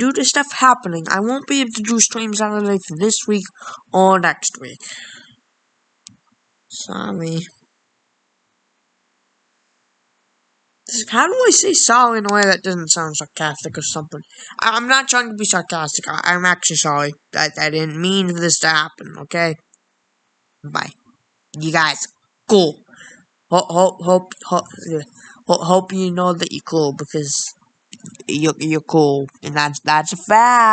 due to stuff happening, I won't be able to do streams it for this week or next week. Sorry. How do I say sorry in a way that doesn't sound sarcastic or something? I am not trying to be sarcastic. I am actually sorry. I, I didn't mean for this to happen, okay? Bye. You guys, cool. Hope, hope, hope, hope you know that you're cool because you're, you're cool. And that's, that's a fact.